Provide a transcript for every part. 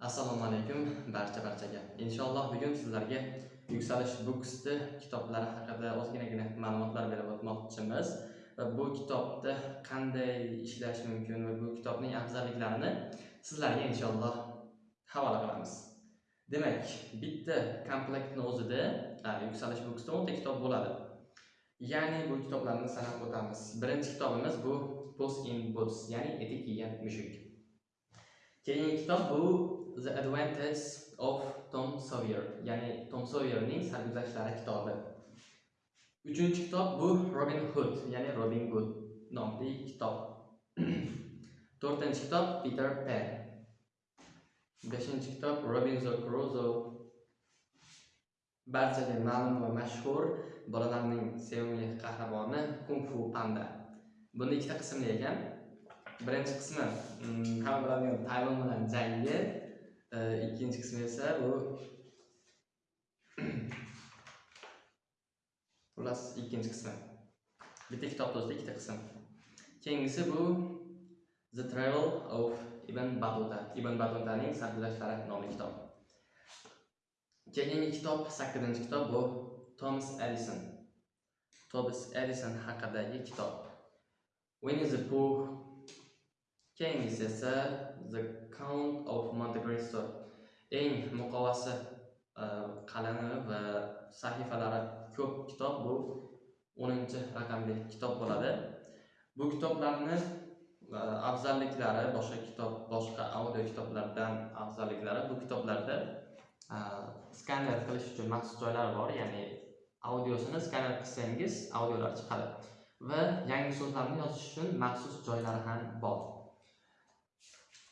Assalomu alaykum barcha barchaga. Inshaalloh bugun sizlarga Yuksalish Books'ni kitoblari haqida ozginagina ma'lumotlar berib o'tmoqchimiz va bu kitobda qanday ishlash mumkin va bu kitobning afzalliklarini sizlarga inshaalloh havola qilamiz. Demak, bitta komplektni o'zida Yuksalish Books'da 10 ta kitob bo'ladi. Ya'ni bu kitoblarni sanab o'tamiz. Birinchi kitobimiz bu post in Boots, ya'ni etik kiygan mushuk. Keyingi kitob bu The Adventures of Tom Sawyer, ya'ni Tom Sawyerning sarguzashtlari kitobi. Uchinchi kitob bu Robin Hood, ya'ni Robin Hood nomli kitob. To'rtinchi kitob Peter Pan. Beshinchi kitob Robinson Crusoe. Barchaga ma'lum va mashhur bolalarning sevimli qahramoni Kung Fu Panda. buni ikkita qismli ekan. Birinchi qismi mm, hamma biladigan Tayvan bilan jangi, e, ikkinchi qismi esa bu xullas ikkinchi qismi. Bitta kitobda o'zida ikkita qism. Keyingisi bu The Travel of Ibn Battuta. Ibn Battutaning sarguzashtlari nomli kitob. Keyingi kitob 8-kitob bu Thomas Edison. Thomas Edison haqidagi kitob. when is the poor Keyingisi esa The Count of Monte Cristo. Eng muqovasi e, uh, qalami va sahifalari ko'p kitob bu 10-raqamli kitob bo'ladi. Bu kitoblarni uh, afzalliklari boshqa kitob, boshqa audio kitoblardan afzalliklari bu kitoblarda uh, skaner qilish uchun maxsus joylari bor, ya'ni audiosini skaner qilsangiz audiolar chiqadi va yangi so'zlarni yozish uchun maxsus joylari ham bor.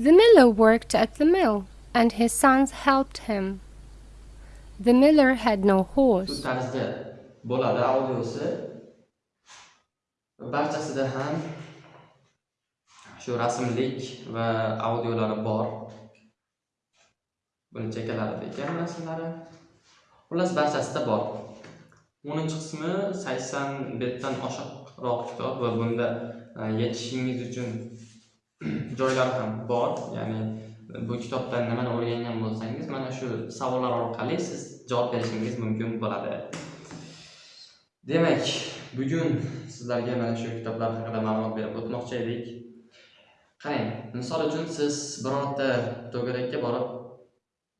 The miller worked at the mill, and his sons helped him. The miller had no horse. ham shu rasmlik va audiolari bor. Ekan. Xullas barchasida bor. 10-qismi 80 betdan oshiqroq kitob va bunda uchun joylari ham bor. Ya'ni bu kitobdan nimani o'rgangan bo'lsangiz, mana shu savollar orqali siz javob berishingiz mumkin bo'ladi. Demak, bugun sizlarga mana shu kitoblar haqida ma'lumot berib o'tmoqchi edik. Qarang, misol uchun siz birorta to'garakka borib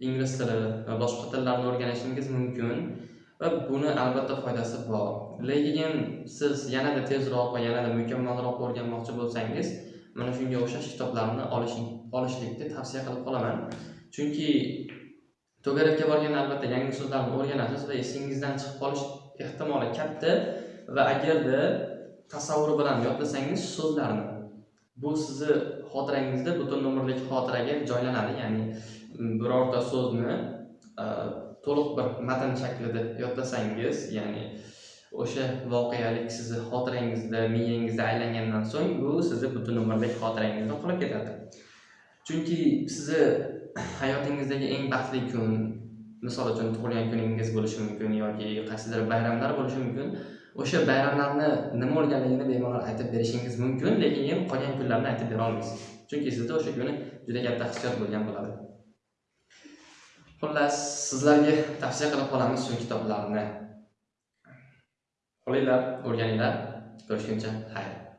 ingliz tili va boshqa tillarni o'rganishingiz mumkin va buni albatta foydasi bor. Lekin siz yanada tezroq va yanada mukammalroq o'rganmoqchi bo'lsangiz, mana shunga o'xshash kitoblarni olishing olishlikni tavsiya qilib qolaman. Chunki to'garakka borganda albatta yangi so'zlarni o'rganasiz va esingizdan chiqib qolish ehtimoli katta va agarda tasavvur bilan yodlasangiz so'zlarni bu sizni xotirangizda butun umrlik xotiraga joylanadi. Ya'ni birorta so'zni e, to'liq bir matn shaklida yodlasangiz, ya'ni o'sha voqealik sizni xotirangizda, miyangizda aylangandan so'ng u sizni butun umrlik xotirangizda qolib ketadi. Chunki sizni hayotingizdagi eng baxtli kun, misol uchun tug'ilgan kuningiz bo'lishi mumkin yoki qaysidir bayramlar bo'lishi mumkin. O'sha bayramlarni nima bo'lganligini bemalol aytib berishingiz mumkin, lekin qolgan kunlarni aytib bera olmaysiz. Chunki sizda o'sha kuni juda katta hissiyot bo'lgan bo'ladi. Xullas, sizlarga tavsiya qilib qolamiz shu kitoblarni. Olinglar o'rganinglar. Ko'rishguncha, xayr.